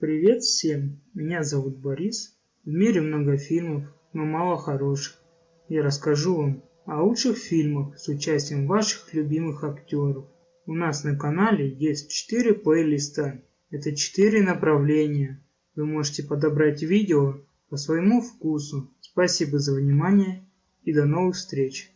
Привет всем! Меня зовут Борис. В мире много фильмов, но мало хороших. Я расскажу вам о лучших фильмах с участием ваших любимых актеров. У нас на канале есть 4 плейлиста. Это 4 направления. Вы можете подобрать видео по своему вкусу. Спасибо за внимание и до новых встреч!